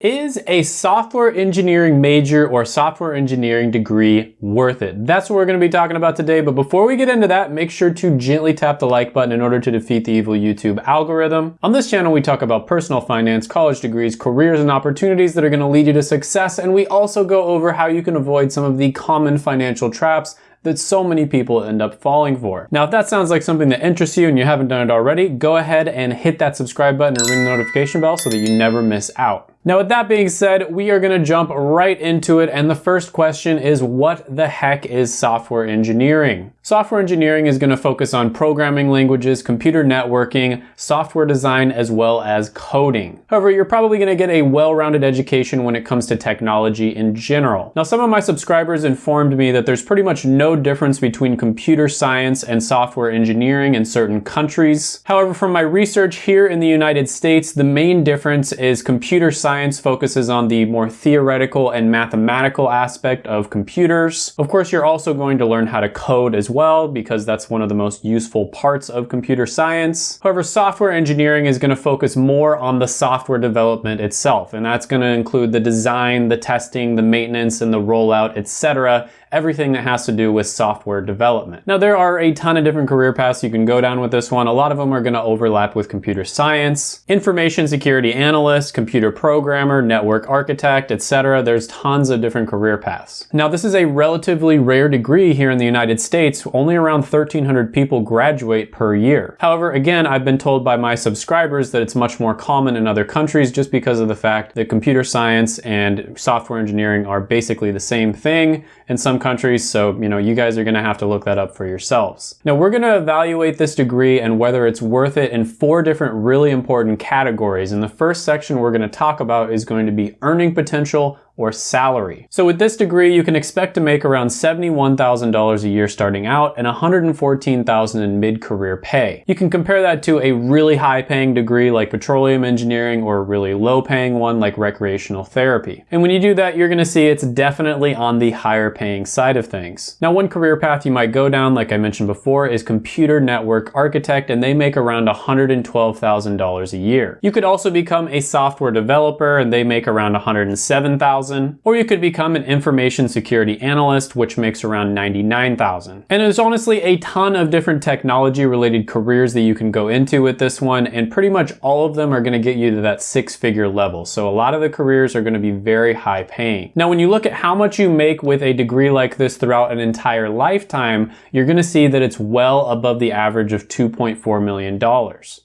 Is a software engineering major or software engineering degree worth it? That's what we're going to be talking about today. But before we get into that, make sure to gently tap the like button in order to defeat the evil YouTube algorithm. On this channel, we talk about personal finance, college degrees, careers, and opportunities that are going to lead you to success. And we also go over how you can avoid some of the common financial traps that so many people end up falling for. Now, if that sounds like something that interests you and you haven't done it already, go ahead and hit that subscribe button and ring the notification bell so that you never miss out. Now with that being said, we are gonna jump right into it and the first question is what the heck is software engineering? Software engineering is gonna focus on programming languages, computer networking, software design, as well as coding. However, you're probably gonna get a well-rounded education when it comes to technology in general. Now some of my subscribers informed me that there's pretty much no difference between computer science and software engineering in certain countries. However, from my research here in the United States, the main difference is computer science science focuses on the more theoretical and mathematical aspect of computers. Of course, you're also going to learn how to code as well because that's one of the most useful parts of computer science. However, software engineering is going to focus more on the software development itself, and that's going to include the design, the testing, the maintenance, and the rollout, etc everything that has to do with software development. Now there are a ton of different career paths you can go down with this one. A lot of them are gonna overlap with computer science, information security analyst, computer programmer, network architect, etc. There's tons of different career paths. Now this is a relatively rare degree here in the United States. Only around 1,300 people graduate per year. However, again, I've been told by my subscribers that it's much more common in other countries just because of the fact that computer science and software engineering are basically the same thing. In some countries, so you know you guys are gonna have to look that up for yourselves. Now we're gonna evaluate this degree and whether it's worth it in four different really important categories. And the first section we're gonna talk about is going to be earning potential, or salary. So with this degree, you can expect to make around $71,000 a year starting out and $114,000 in mid-career pay. You can compare that to a really high-paying degree like petroleum engineering or a really low-paying one like recreational therapy. And when you do that, you're gonna see it's definitely on the higher paying side of things. Now, one career path you might go down, like I mentioned before, is computer network architect, and they make around $112,000 a year. You could also become a software developer, and they make around $107,000 or you could become an information security analyst, which makes around 99,000. And there's honestly a ton of different technology related careers that you can go into with this one, and pretty much all of them are gonna get you to that six figure level. So a lot of the careers are gonna be very high paying. Now, when you look at how much you make with a degree like this throughout an entire lifetime, you're gonna see that it's well above the average of $2.4 million.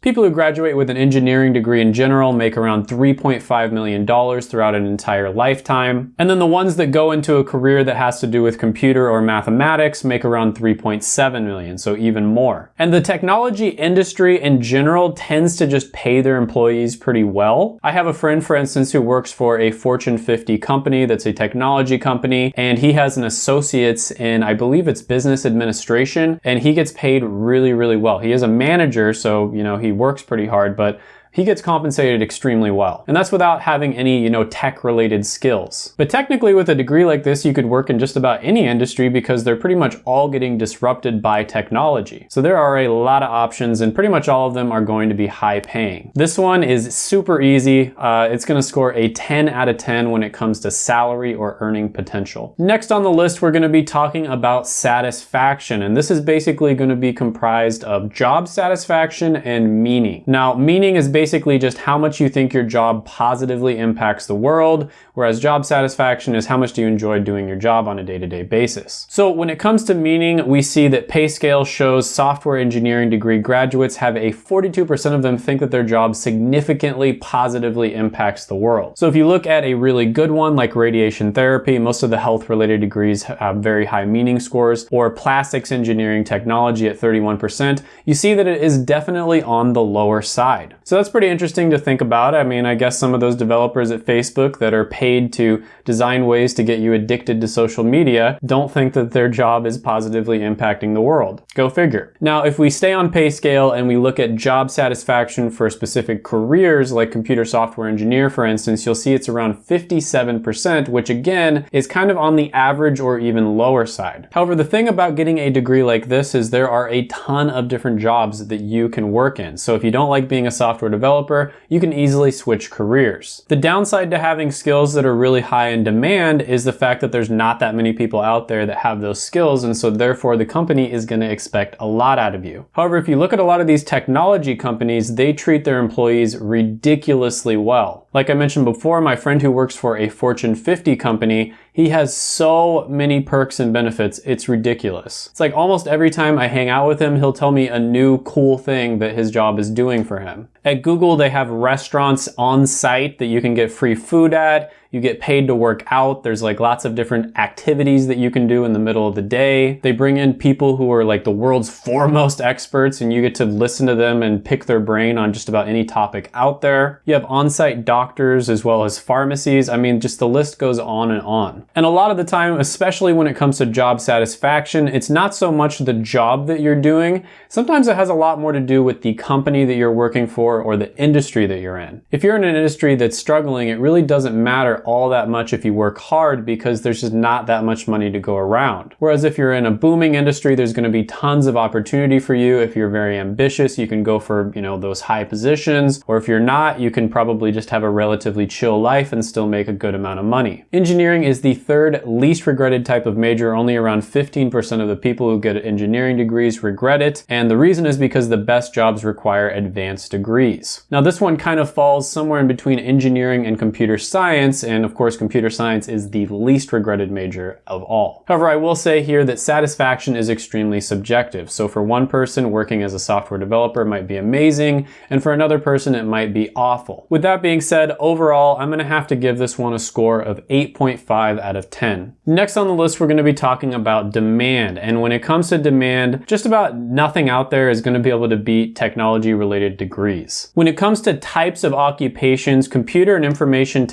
People who graduate with an engineering degree in general make around $3.5 million throughout an entire lifetime time. And then the ones that go into a career that has to do with computer or mathematics make around 3.7 million, so even more. And the technology industry in general tends to just pay their employees pretty well. I have a friend, for instance, who works for a Fortune 50 company that's a technology company, and he has an associate's in, I believe it's business administration, and he gets paid really, really well. He is a manager, so, you know, he works pretty hard, but he gets compensated extremely well. And that's without having any, you know, tech related skills. But technically with a degree like this, you could work in just about any industry because they're pretty much all getting disrupted by technology. So there are a lot of options and pretty much all of them are going to be high paying. This one is super easy. Uh, it's gonna score a 10 out of 10 when it comes to salary or earning potential. Next on the list, we're gonna be talking about satisfaction. And this is basically gonna be comprised of job satisfaction and meaning. Now, meaning is basically basically just how much you think your job positively impacts the world, whereas job satisfaction is how much do you enjoy doing your job on a day-to-day -day basis. So when it comes to meaning, we see that PayScale shows software engineering degree graduates have a 42% of them think that their job significantly positively impacts the world. So if you look at a really good one like radiation therapy, most of the health related degrees have very high meaning scores, or plastics engineering technology at 31%, you see that it is definitely on the lower side. So that's pretty interesting to think about. I mean, I guess some of those developers at Facebook that are paid to design ways to get you addicted to social media don't think that their job is positively impacting the world. Go figure. Now, if we stay on pay scale and we look at job satisfaction for specific careers like computer software engineer, for instance, you'll see it's around 57%, which again is kind of on the average or even lower side. However, the thing about getting a degree like this is there are a ton of different jobs that you can work in. So if you don't like being a software developer, developer, you can easily switch careers. The downside to having skills that are really high in demand is the fact that there's not that many people out there that have those skills and so therefore the company is going to expect a lot out of you. However, if you look at a lot of these technology companies, they treat their employees ridiculously well. Like I mentioned before, my friend who works for a Fortune 50 company, he has so many perks and benefits, it's ridiculous. It's like almost every time I hang out with him, he'll tell me a new cool thing that his job is doing for him. At Google, they have restaurants on site that you can get free food at. You get paid to work out. There's like lots of different activities that you can do in the middle of the day. They bring in people who are like the world's foremost experts and you get to listen to them and pick their brain on just about any topic out there. You have on-site doctors as well as pharmacies. I mean, just the list goes on and on. And a lot of the time, especially when it comes to job satisfaction, it's not so much the job that you're doing. Sometimes it has a lot more to do with the company that you're working for or the industry that you're in. If you're in an industry that's struggling, it really doesn't matter all that much if you work hard because there's just not that much money to go around. Whereas if you're in a booming industry, there's gonna be tons of opportunity for you. If you're very ambitious, you can go for, you know, those high positions. Or if you're not, you can probably just have a relatively chill life and still make a good amount of money. Engineering is the third least regretted type of major. Only around 15% of the people who get engineering degrees regret it. And the reason is because the best jobs require advanced degrees. Now this one kind of falls somewhere in between engineering and computer science and of course computer science is the least regretted major of all. However, I will say here that satisfaction is extremely subjective. So for one person, working as a software developer might be amazing, and for another person, it might be awful. With that being said, overall, I'm gonna have to give this one a score of 8.5 out of 10. Next on the list, we're gonna be talking about demand. And when it comes to demand, just about nothing out there is gonna be able to beat technology related degrees. When it comes to types of occupations, computer and information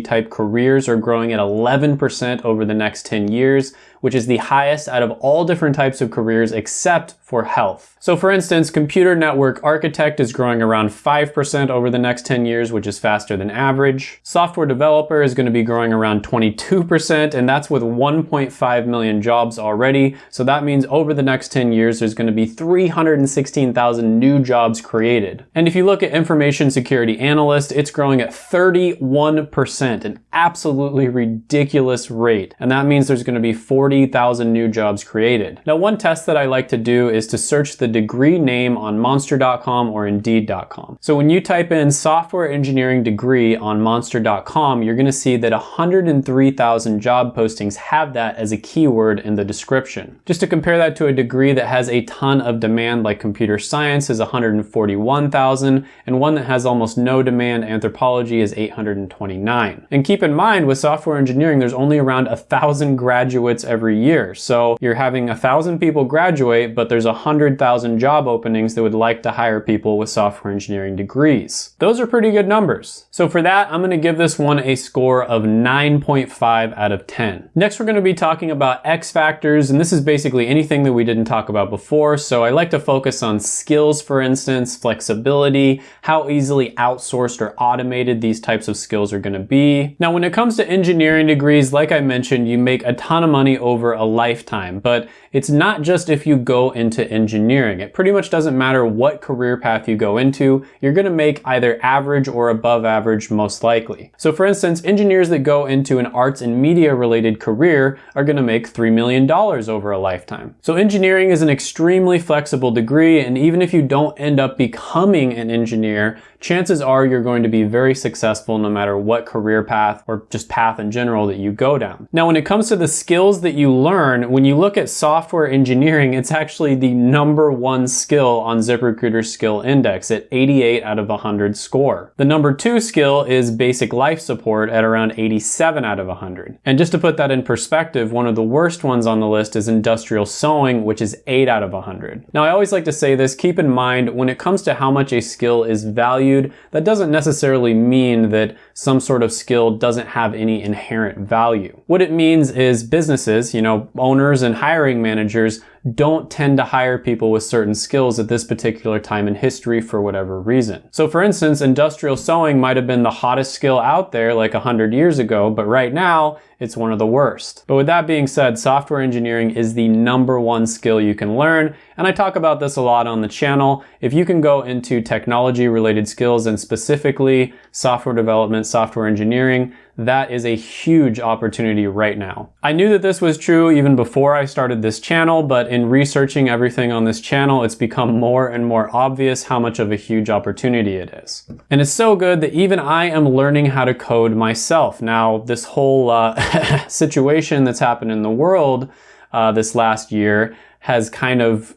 type careers are growing at 11% over the next 10 years, which is the highest out of all different types of careers except for health. So for instance, computer network architect is growing around 5% over the next 10 years, which is faster than average. Software developer is gonna be growing around 22%, and that's with 1.5 million jobs already. So that means over the next 10 years, there's gonna be 316,000 new jobs created. And if you look at information security analyst, it's growing at 31%, an absolutely ridiculous rate. And that means there's gonna be 40,000 new jobs created. Now, one test that I like to do is to search the degree name on monster.com or indeed.com. So when you type in software engineering degree on monster.com, you're gonna see that 103,000 job postings have that as a keyword in the description. Just to compare that to a degree that has a ton of demand like computer science is 141,000 and one that has almost no demand, anthropology is 829. And keep in mind with software engineering, there's only around a thousand graduates every year. So you're having a thousand people graduate, but there's a hundred thousand job openings that would like to hire people with software engineering degrees. Those are pretty good numbers. So for that, I'm gonna give this one a score of 9.5 out of 10. Next, we're gonna be talking about X factors, and this is basically anything that we didn't talk about before. So I like to focus on skills, for instance, flexibility, how easily outsourced or automated these types of skills are gonna be. Now, when it comes to engineering degrees, like I mentioned, you make a ton of money over a lifetime, but it's not just if you go into engineering. It pretty much doesn't matter what career path you go into, you're gonna make either average or above average most likely. So for instance, engineers that go into an arts and media related career are gonna make $3 million over a lifetime. So engineering is an extremely flexible degree, and even if you don't end up becoming an engineer, chances are you're going to be very successful no matter what career path or just path in general that you go down. Now, when it comes to the skills that you learn, when you look at software engineering, it's actually the number one skill on ZipRecruiter's skill index at 88 out of 100 score. The number two skill is basic life support at around 87 out of 100. And just to put that in perspective, one of the worst ones on the list is industrial sewing, which is 8 out of 100. Now, I always like to say this, keep in mind, when it comes to how much a skill is valued, that doesn't necessarily mean that some sort of skill doesn't have any inherent value. What it means is businesses, you know, owners and hiring managers don't tend to hire people with certain skills at this particular time in history for whatever reason. So for instance, industrial sewing might have been the hottest skill out there like 100 years ago, but right now it's one of the worst. But with that being said, software engineering is the number one skill you can learn, and I talk about this a lot on the channel. If you can go into technology related skills and specifically software development, software engineering, that is a huge opportunity right now. I knew that this was true even before I started this channel, but in researching everything on this channel, it's become more and more obvious how much of a huge opportunity it is. And it's so good that even I am learning how to code myself. Now, this whole uh, situation that's happened in the world uh, this last year has kind of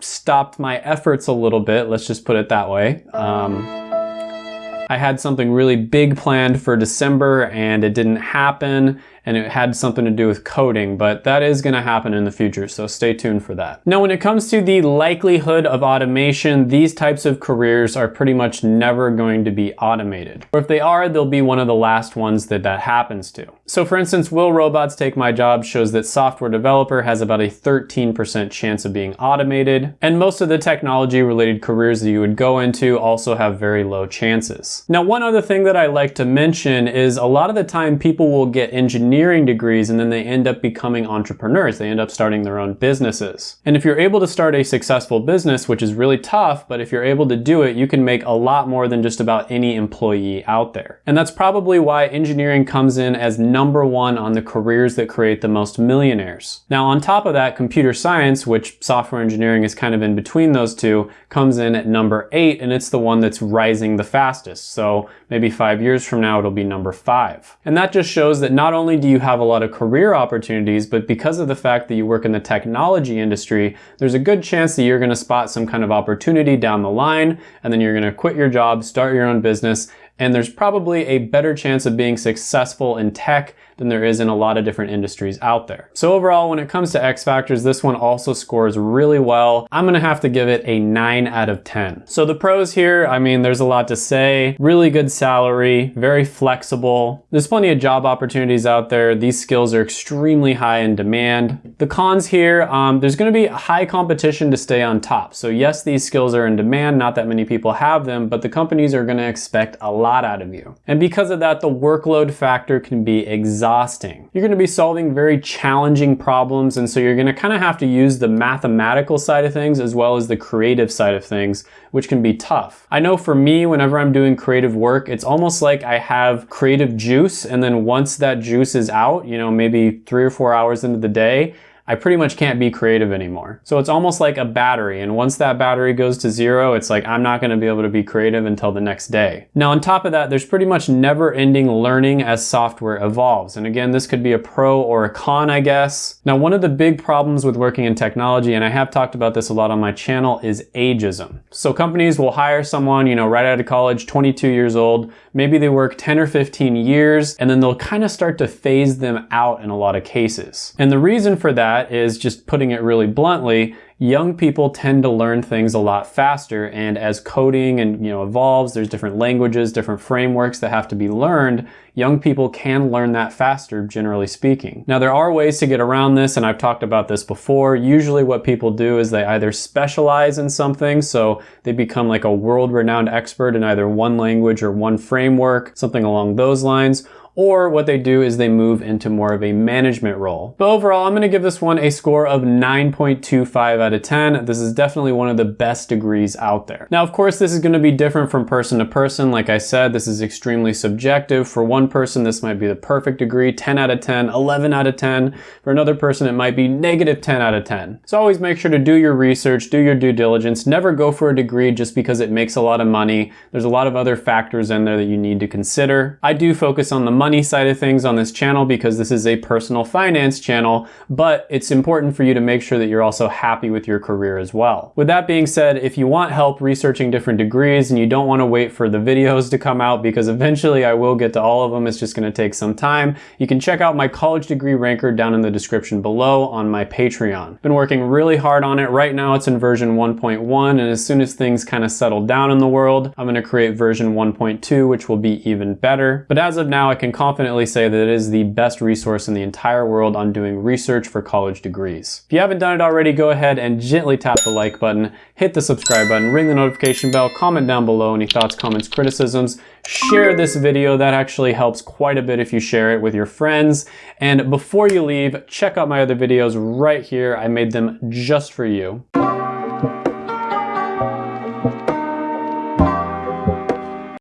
stopped my efforts a little bit, let's just put it that way. Um, I had something really big planned for December and it didn't happen and it had something to do with coding, but that is gonna happen in the future, so stay tuned for that. Now, when it comes to the likelihood of automation, these types of careers are pretty much never going to be automated. Or if they are, they'll be one of the last ones that that happens to. So for instance, Will Robots Take My Job shows that software developer has about a 13% chance of being automated, and most of the technology related careers that you would go into also have very low chances. Now, one other thing that I like to mention is a lot of the time people will get engineering engineering degrees and then they end up becoming entrepreneurs. They end up starting their own businesses. And if you're able to start a successful business, which is really tough, but if you're able to do it, you can make a lot more than just about any employee out there. And that's probably why engineering comes in as number one on the careers that create the most millionaires. Now, on top of that, computer science, which software engineering is kind of in between those two, comes in at number eight, and it's the one that's rising the fastest. So maybe five years from now, it'll be number five. And that just shows that not only do you have a lot of career opportunities, but because of the fact that you work in the technology industry, there's a good chance that you're gonna spot some kind of opportunity down the line, and then you're gonna quit your job, start your own business, and there's probably a better chance of being successful in tech than there is in a lot of different industries out there. So overall, when it comes to X Factors, this one also scores really well. I'm gonna have to give it a nine out of 10. So the pros here, I mean, there's a lot to say. Really good salary, very flexible. There's plenty of job opportunities out there. These skills are extremely high in demand. The cons here, um, there's gonna be high competition to stay on top. So yes, these skills are in demand, not that many people have them, but the companies are gonna expect a lot lot out of you. And because of that, the workload factor can be exhausting. You're gonna be solving very challenging problems, and so you're gonna kind of have to use the mathematical side of things as well as the creative side of things, which can be tough. I know for me, whenever I'm doing creative work, it's almost like I have creative juice, and then once that juice is out, you know, maybe three or four hours into the day, I pretty much can't be creative anymore. So it's almost like a battery, and once that battery goes to zero, it's like I'm not gonna be able to be creative until the next day. Now on top of that, there's pretty much never ending learning as software evolves. And again, this could be a pro or a con, I guess. Now one of the big problems with working in technology, and I have talked about this a lot on my channel, is ageism. So companies will hire someone, you know, right out of college, 22 years old, maybe they work 10 or 15 years, and then they'll kind of start to phase them out in a lot of cases. And the reason for that is just putting it really bluntly, young people tend to learn things a lot faster and as coding and you know evolves there's different languages different frameworks that have to be learned young people can learn that faster generally speaking. Now there are ways to get around this and I've talked about this before. Usually what people do is they either specialize in something so they become like a world-renowned expert in either one language or one framework something along those lines or what they do is they move into more of a management role. But overall, I'm gonna give this one a score of 9.25 out of 10. This is definitely one of the best degrees out there. Now, of course, this is gonna be different from person to person. Like I said, this is extremely subjective. For one person, this might be the perfect degree, 10 out of 10, 11 out of 10. For another person, it might be negative 10 out of 10. So always make sure to do your research, do your due diligence, never go for a degree just because it makes a lot of money. There's a lot of other factors in there that you need to consider. I do focus on the money money side of things on this channel because this is a personal finance channel, but it's important for you to make sure that you're also happy with your career as well. With that being said, if you want help researching different degrees and you don't want to wait for the videos to come out because eventually I will get to all of them, it's just going to take some time, you can check out my college degree ranker down in the description below on my Patreon. Been working really hard on it. Right now it's in version 1.1 and as soon as things kind of settle down in the world, I'm going to create version 1.2 which will be even better. But as of now, I can can confidently say that it is the best resource in the entire world on doing research for college degrees. If you haven't done it already, go ahead and gently tap the like button, hit the subscribe button, ring the notification bell, comment down below any thoughts, comments, criticisms, share this video. That actually helps quite a bit if you share it with your friends. And before you leave, check out my other videos right here. I made them just for you.